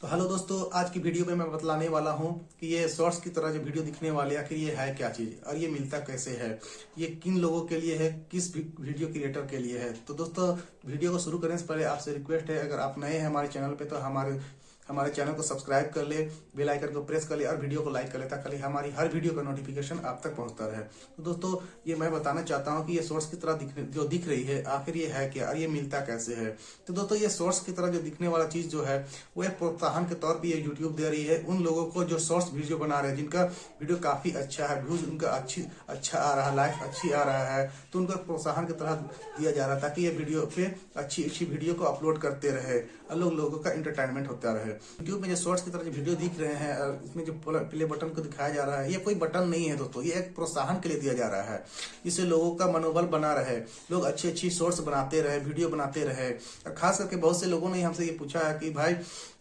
तो हेलो दोस्तों, आज की वीडियो में मैं बतलाने वाला हूँ कि ये शॉर्ट्स की तरह जो वीडियो दिखने वाले आखिर ये है क्या चीज़? और ये मिलता कैसे है? ये किन लोगों के लिए है? किस वीडियो क्रिएटर के लिए है? तो दोस्तों, वीडियो को शुरू करने से पहले आपसे रिक्वेस्ट है, अगर आप नए हैं हमारे चैनल पे तो हमारे हमारे चैनल को सब्सक्राइब कर ले, बेल आइकन को प्रेस कर ले और वीडियो को लाइक कर ले ताकि हमारी हर वीडियो का नोटिफिकेशन आप तक पहुँचता रहे। तो दोस्तों, ये मैं बताना चाहता हूँ कि ये सोर्स की तरह जो दिख रही है, आखिर ये है क्या और ये मिलता कैसे है? तो दोस्तों, ये सोर्स की तरह जो दिखने वाला चीज़ जो है, वो एक प्रोत्साहन के तौर पर ये यूट्यूब दे रही है। उन लोगों को जो सोर्स वीडियो बना रहे हैं, जिनका वीडियो काफ़ी अच्छा है व्यूज़ उनका अच्छी अच्छा आ रहा है लाइफ अच्छी आ रहा है तो उनको प्रोत्साहन की तरह दिया जा रहा है ताकि ये वीडियो पे अच्छी अच्छी वीडियो को अपलोड करते रहे और लोगों का इंटरटेनमेंट होता रहे। यूट्यूब में जो शॉर्ट्स की तरह जो वीडियो दिख रहे हैं और इसमें जो प्ले बटन को दिखाया जा रहा है ये कोई बटन नहीं है दोस्तों ये एक प्रोत्साहन के लिए दिया जा रहा है। इससे लोगों का मनोबल बना रहे लोग अच्छी अच्छी शॉर्ट्स बनाते रहे वीडियो बनाते रहे। और खास करके बहुत से लोगों ने हमसे ये पूछा है कि भाई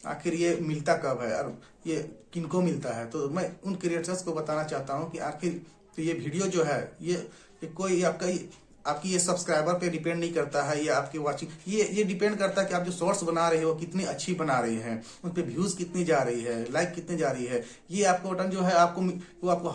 आखिर ये मिलता कब है और ये किनको मिलता है? तो मैं उन क्रिएटर्स को बताना चाहता हूँ कि आखिर तो ये वीडियो जो है ये, ये कोई आपका आपकी ये सब्सक्राइबर पे डिपेंड नहीं करता है, ये आपकी वाचिंग ये ये डिपेंड करता है कि आप जो शॉर्ट्स बना रहे हो, कितनी अच्छी बना रही हैं, उन पर व्यूज़ कितनी जा रही है लाइक कितनी जा रही है, ये आपको बटन जो है, आपको, वो आपको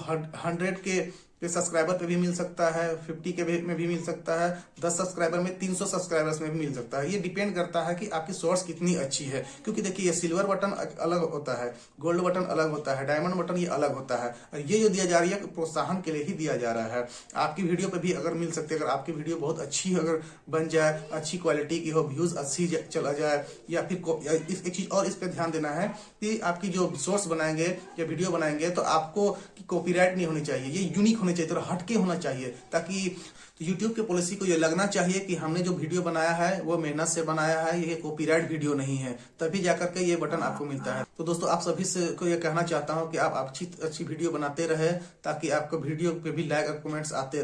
हंड्रेड के पे सब्सक्राइबर पे भी मिल सकता है 50 के में भी मिल सकता है 10 सब्सक्राइबर में 300 सब्सक्राइबर्स में भी मिल सकता है। ये डिपेंड करता है कि आपकी सोर्स कितनी अच्छी है। क्योंकि देखिए, ये सिल्वर बटन अलग होता है गोल्ड बटन अलग होता है डायमंड बटन ये अलग होता है। और ये जो दिया जा रही है, प्रोत्साहन के लिए ही दिया जा रहा है। आपकी वीडियो पर भी अगर मिल सकती है, अगर आपकी वीडियो बहुत अच्छी अगर बन जाए, अच्छी क्वालिटी की हो व्यूज़ अच्छी चला जाए, या फिर एक चीज़ और इस पर ध्यान देना है कि आपकी जो सोर्स बनाएँगे, या वीडियो बनाएँगे तो आपको कॉपीराइट नहीं होनी चाहिए। ये यूनिक होनी चाहिए थोड़ा हटके होना चाहिए, ताकि तो यूट्यूब के पॉलिसी को ये लगना चाहिए कि हमने जो वीडियो बनाया है, वो मेहनत से बनाया है, ये कॉपीराइट वीडियो नहीं है। तभी जाकर के ये बटन आपको मिलता है। तो दोस्तों, आप सभी से को ये कहना चाहता हूँ कि आप अच्छी अच्छी वीडियो बनाते रहे, ताकि आपको वीडियो पे भी लाइक और कमेंट्स आते